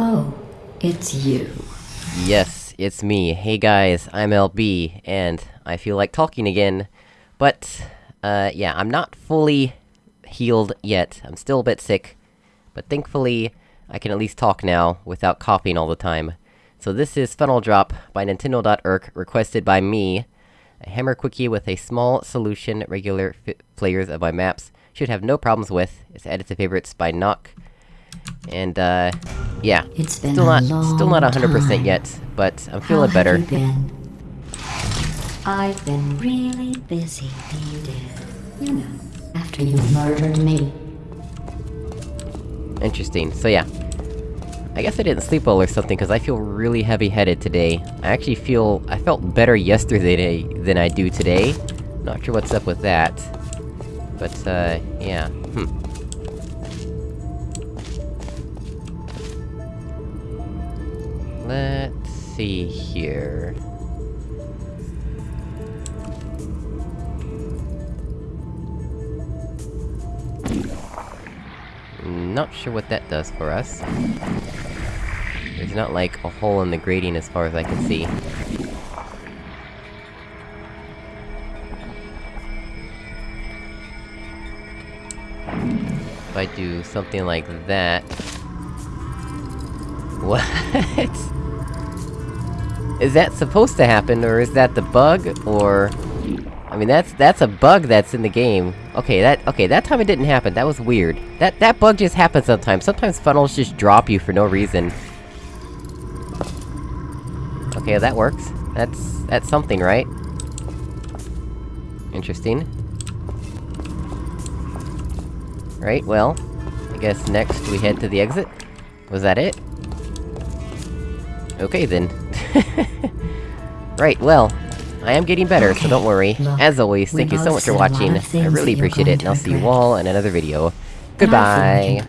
Oh, it's you. Yes, it's me. Hey guys, I'm LB, and I feel like talking again. But, uh, yeah, I'm not fully healed yet. I'm still a bit sick. But thankfully, I can at least talk now, without coughing all the time. So this is Funnel Drop by Nintendo.Irk, requested by me. A hammer quickie with a small solution regular players of my maps should have no problems with. It's added to favorites by Knock. And, uh, yeah. It's been still not, still not 100% time. yet, but I'm feeling better. Have been? I've been really busy, Edith. You know, after you murdered me. Interesting, so yeah. I guess I didn't sleep well or something, because I feel really heavy-headed today. I actually feel- I felt better yesterday than I do today. Not sure what's up with that. But, uh, yeah. Hmm. Let's see here... Not sure what that does for us. There's not, like, a hole in the grating as far as I can see. If I do something like that... What? Is that supposed to happen, or is that the bug, or... I mean, that's- that's a bug that's in the game. Okay, that- okay, that time it didn't happen, that was weird. That- that bug just happens sometimes, sometimes funnels just drop you for no reason. Okay, that works. That's- that's something, right? Interesting. Right, well... I guess next we head to the exit? Was that it? Okay then. right, well... I am getting better, so don't worry. look, As always, thank you so much for said a lot watching. I really appreciate it, and I'll see you all in another video. Goodbye!